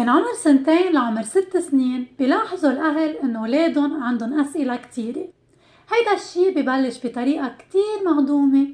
بين عمر سنتين لعمر ست سنين بيلاحظوا الأهل إنه ولادهم عندهم أسئلة كتيرة. هيدا الشي ببلش بطريقة كتير مهضومة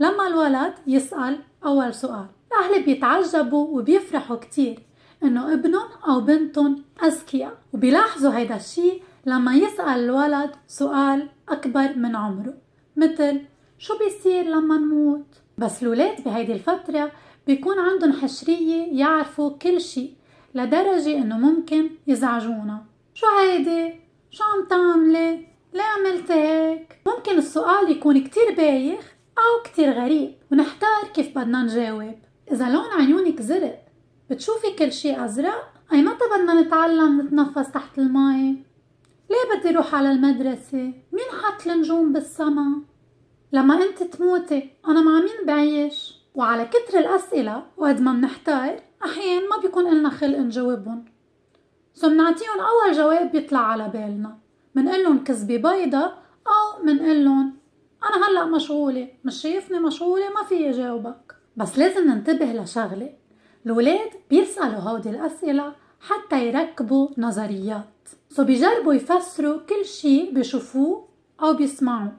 لما الولد يسأل أول سؤال. الأهل بيتعجبوا وبيفرحوا كتير إنه ابنهم أو بنتهم أذكياء وبيلاحظوا هيدا الشي لما يسأل الولد سؤال أكبر من عمره مثل شو بيصير لما نموت؟ بس الولاد بهيدي الفترة بيكون عندهم حشرية يعرفوا كل شي. لدرجة إنه ممكن يزعجونا شو هيدي؟ شو عم تعملي؟ ليه عملت هيك؟ ممكن السؤال يكون كتير بايخ أو كتير غريب ونحتار كيف بدنا نجاوب إذا لون عيونك زرق بتشوفي كل شي أزرق؟ أي متى بدنا نتعلم نتنفس تحت المي؟ ليه بدي روح على المدرسة؟ مين حط النجوم بالسما؟ لما انت تموتي أنا مع مين بعيش؟ وعلى كتر الأسئلة وقد ما منحتار أحيان ما بيكون إلنا خلق نجاوبهم. so منعطيهم أول جواب بيطلع على بالنا. منقلن كذبة بيضة أو منقلن أنا هلأ مشغولة مش شايفني مشغولة ما في جاوبك بس لازم ننتبه لشغلة. الولاد بيسألوا هودي الأسئلة حتى يركبوا نظريات. so بيجربوا يفسروا كل شي بيشوفوه أو بيسمعوه.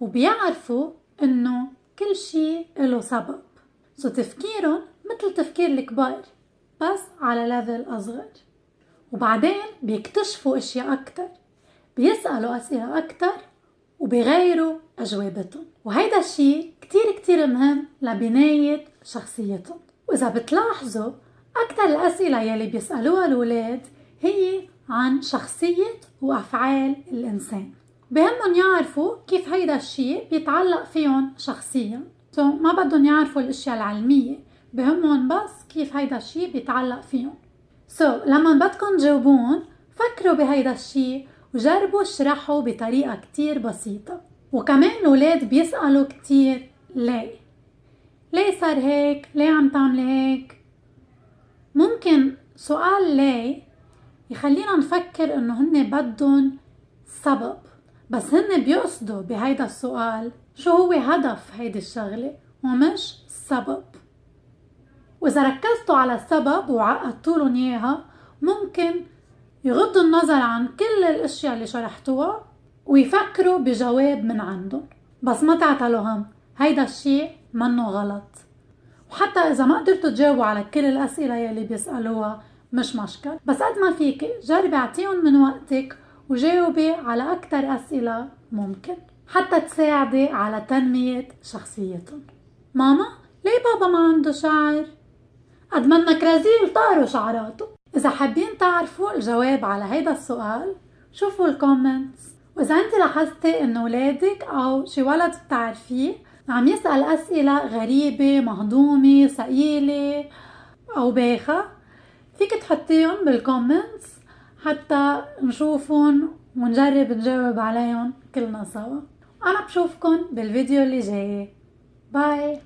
وبيعرفوا إنه كل شي له سبب. so تفكيرهم مثل تفكير الكبار بس على level أصغر. وبعدين بيكتشفوا أشياء أكتر بيسألوا أسئلة أكتر وبيغيروا أجوبتهم. وهيدا الشي كتير كتير مهم لبناية شخصيتهم. وإذا بتلاحظوا أكتر الأسئلة يلي بيسألوها الولاد هي عن شخصية وأفعال الإنسان. بهمهم يعرفوا كيف هيدا الشيء بيتعلق فيهم شخصيا. ما بدهم يعرفوا الأشياء العلمية. بهمهم بس كيف هيدا الشيء بيتعلق فيهم. سو لما بدكم تجاوبون فكروا بهيدا الشيء وجربوا اشرحوا بطريقة كتير بسيطة. وكمان الولاد بيسألوا كتير ليه؟ ليه صار هيك؟ ليه عم تعملي هيك؟ ممكن سؤال ليه يخلينا نفكر إنه هن بدهم سبب بس هن بيقصدوا بهيدا السؤال شو هو هدف هيدي الشغلة ومش سبب. وإذا ركزتوا على السبب وعقدتوا لهم إياها ممكن يغضوا النظر عن كل الأشياء اللي شرحتوها ويفكروا بجواب من عندهم. بس ما تعتلوا هم هيدا الشيء منه غلط. وحتى إذا ما قدرتوا تجاوبوا على كل الأسئلة يلي بيسألوها مش مشكل. بس قد ما فيك جربي أعطيهم من وقتك وجاوبي على أكثر أسئلة ممكن حتى تساعدي على تنمية شخصيتهم. ماما ليه بابا ما عنده شعر؟ قد منك رزيل طاروا شعراته. إذا حابين تعرفوا الجواب على هيدا السؤال شوفوا الكومنتس وإذا أنت لاحظتي إنه ولادك أو شي ولد بتعرفيه عم يسأل أسئلة غريبة مهضومة ثقيلة أو بايخة فيك تحطيهم بال comments حتى نشوفهم ونجرب نجاوب عليهم كلنا سوا. أنا بشوفكن بالفيديو اللي جاي. bye.